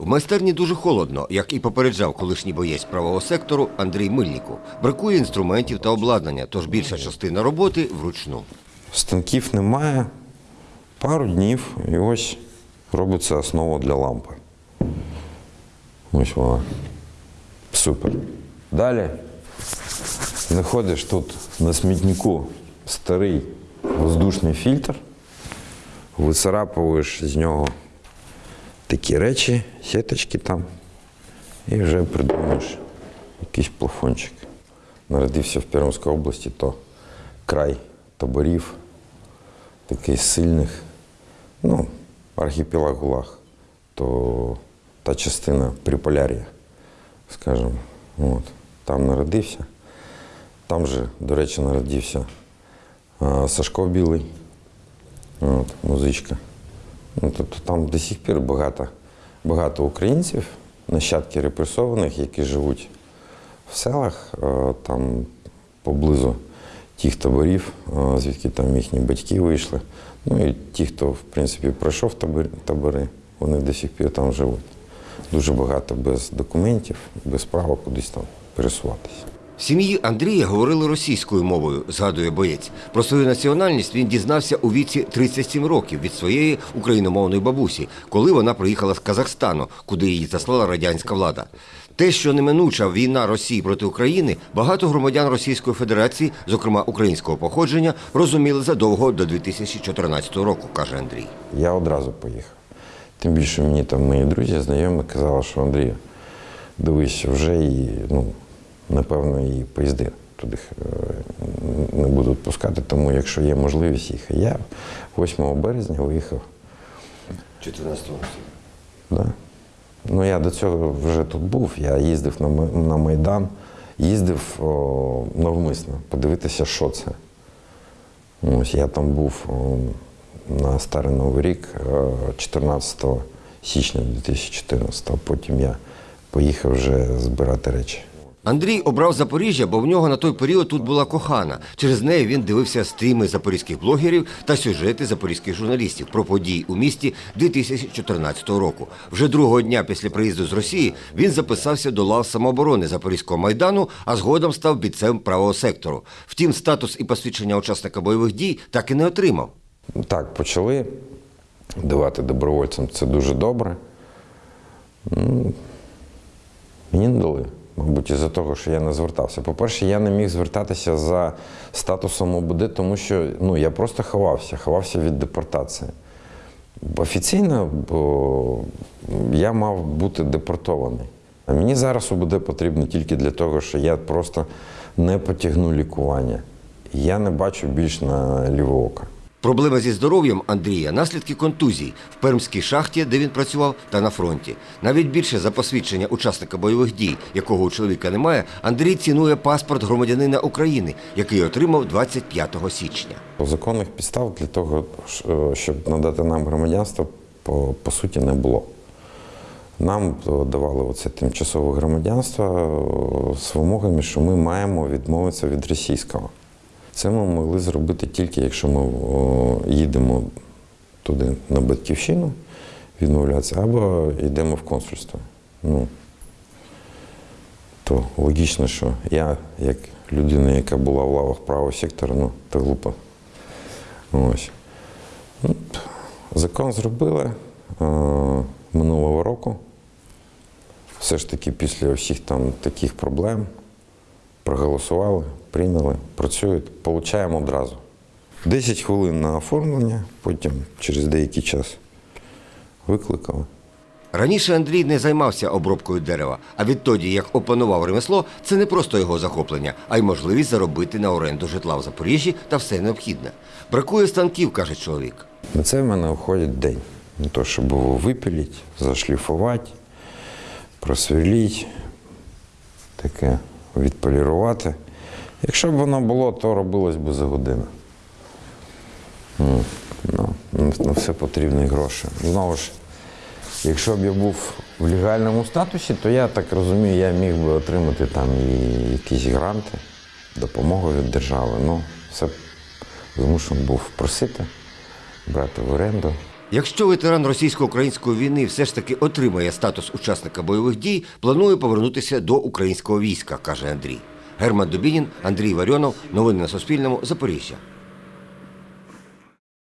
В майстерні дуже холодно, як і попереджав колишній боєць правого сектору Андрій Мильніку. Бракує інструментів та обладнання, тож більша частина роботи вручну. Станків немає. Пару днів і ось робиться основа для лампи. Ось вона. Супер. Далі знаходиш тут на смітнику старий воздушний фільтр, вицарапуєш з нього такі речі, сіточки там, і вже придумаєш якийсь плафончик. Народився в Пермській області, то край таборів, таких сильних, ну, архіпелаг ГУЛАГ, то та частина Приполяр'я, скажімо, от, там народився. Там же, до речі, народився Сашко Білий, от, музичка. Ну, тобто там до сих пір багато, багато українців, нащадки репресованих, які живуть в селах, е, там поблизу тих таборів, е, звідки там їхні батьки вийшли. Ну і ті, хто, в принципі, пройшов табори, вони до сих пір там живуть. Дуже багато без документів, без права кудись там пересуватися. В сім'ї Андрія говорили російською мовою, згадує боєць. Про свою національність він дізнався у віці 37 років від своєї україномовної бабусі, коли вона приїхала з Казахстану, куди її заслала радянська влада. Те, що неминуча війна Росії проти України, багато громадян Російської Федерації, зокрема українського походження, розуміли задовго до 2014 року, каже Андрій. Я одразу поїхав. Тим більше мені там мої друзі, знайомі казали, що Андрій, дивись, вже і, ну, напевно, і поїзди туди е, не будуть пускати, тому якщо є можливість їхати. Я 8 березня виїхав. 14 року. Да. Ну, я до цього вже тут був, я їздив на, на Майдан, їздив о, навмисно подивитися, що це. Ось я там був о, на Старий Новий рік е, 14 січня 2014, а потім я поїхав вже збирати речі. Андрій обрав Запоріжжя, бо в нього на той період тут була кохана. Через неї він дивився стріми запорізьких блогерів та сюжети запорізьких журналістів про події у місті 2014 року. Вже другого дня після приїзду з Росії він записався до лав самооборони Запорізького майдану, а згодом став бійцем правого сектору. Втім, статус і посвідчення учасника бойових дій так і не отримав. Так, почали давати добровольцям, це дуже добре. Мені не дали, мабуть, із-за того, що я не звертався. По-перше, я не міг звертатися за статусом ОБД, тому що ну, я просто ховався, ховався від депортації. Офіційно бо я мав бути депортований. А мені зараз ОБД потрібно тільки для того, що я просто не потягну лікування. Я не бачу більш на ліве око. Проблема зі здоров'ям Андрія наслідки контузій в пермській шахті, де він працював, та на фронті. Навіть більше за посвідчення учасника бойових дій, якого у чоловіка немає, Андрій цінує паспорт громадянина України, який отримав 25 січня. Законних підстав для того, щоб надати нам громадянство, по, по суті, не було. Нам е, давали оце тимчасове громадянство е, з вимогами, що ми маємо відмовитися від російського. Це ми могли зробити тільки, якщо ми їдемо туди на батьківщину, відмовлятися, або йдемо в консульство. Ну, то логічно, що я, як людина, яка була в лавах правого сектора, ну, то глупо. Ось. Ну, Закон зробили минулого року. Все ж таки після всіх там таких проблем проголосували, прийняли, працюють, получаємо одразу. 10 хвилин на оформлення, потім через деякий час викликали. Раніше Андрій не займався обробкою дерева, а відтоді, як опанував ремесло, це не просто його захоплення, а й можливість заробити на оренду житла в Запоріжжі та все необхідне. Бракує станків, каже чоловік. На це в мене входить день. На те, щоб його випілити, зашліфувати, просверлити, таке відполірувати. Якщо б воно було, то робилось би за годину. Ну, ну, на все потрібні гроші. Знову ж, якщо б я був в легальному статусі, то я так розумію, я міг би отримати там і якісь гранти, допомогу від держави. Ну, все змушений був просити, брати в оренду. Якщо ветеран російсько-української війни все ж таки отримає статус учасника бойових дій, планує повернутися до українського війська, каже Андрій. Герман Дубінін, Андрій Варіонов. Новини на Суспільному. Запоріжжя.